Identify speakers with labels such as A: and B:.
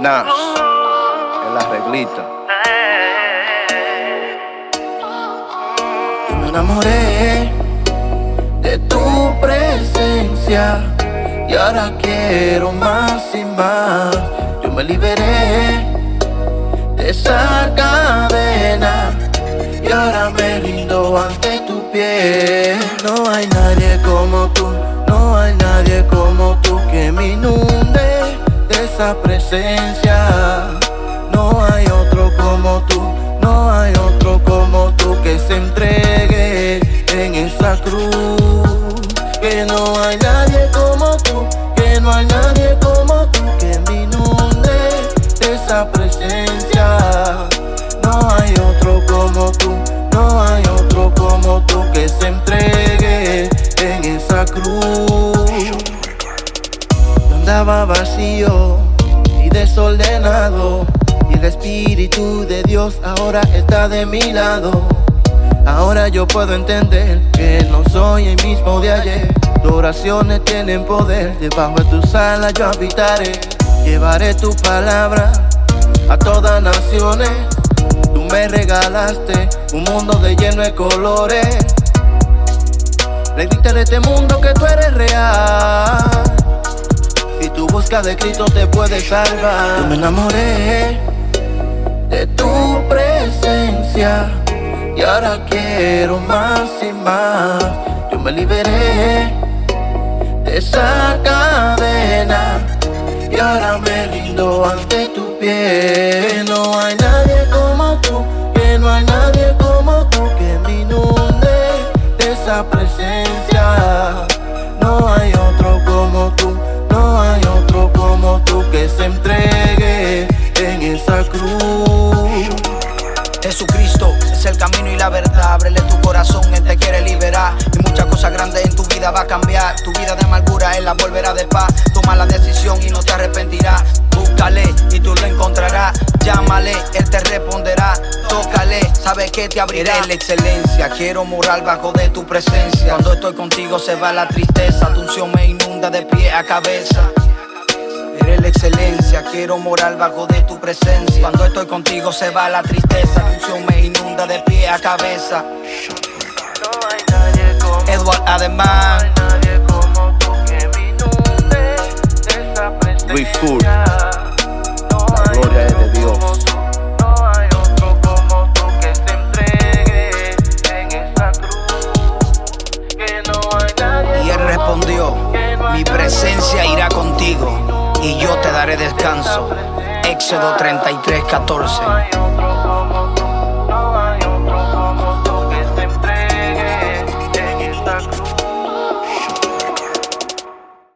A: Nash, en la reglita.
B: Yo me enamoré de tu presencia y ahora quiero más y más. Yo me liberé de esa cadena y ahora me rindo ante tu piel. No hay nadie como tú, no hay nadie como tú que me inunde esa presencia. No hay otro como tú, no hay otro como tú que se entregue en esa cruz. Que no hay nadie como tú, que no hay nadie como tú que me inunde de esa presencia. No hay otro como tú, no hay otro como tú que se entregue en esa cruz. Andaba vacío y el Espíritu de Dios ahora está de mi lado. Ahora yo puedo entender que no soy el mismo de ayer. Tus oraciones tienen poder, debajo de tus alas yo habitaré. Llevaré tu palabra a todas naciones. Tú me regalaste un mundo de lleno de colores. Le diste de este mundo que tú eres real. Si tú buscas de Cristo te puedes salvar. Yo me enamoré de tu presencia y ahora quiero más y más. Yo me liberé de esa cadena y ahora me rindo ante tu piel. No hay nadie como tú, que no hay nadie como tú que me inunde de esa presencia. No hay
C: verdad. Ábrele tu corazón, Él te quiere liberar. Y muchas cosas grandes en tu vida va a cambiar. Tu vida de amargura, Él la volverá de paz. Toma la decisión y no te arrepentirás. Búscale y tú lo encontrarás. Llámale, Él te responderá. Tócale, sabe que te abrirá. Eres la excelencia, quiero morar bajo de tu presencia. Cuando estoy contigo se va la tristeza. Tu unción me inunda de pie a cabeza. La excelencia, quiero morar bajo de tu presencia. Cuando estoy contigo se va la tristeza, tu me inunda de pie a cabeza.
B: No hay nadie como
C: Edward
B: presencia.
A: Luis Full.
B: No
A: La gloria es de Dios.
B: como tú, No hay otro como tú que se entregue en esa cruz. Que no hay nadie
C: y él respondió: Mi presencia irá contigo y yo te daré descanso. Éxodo 33, 14.
B: No hay otro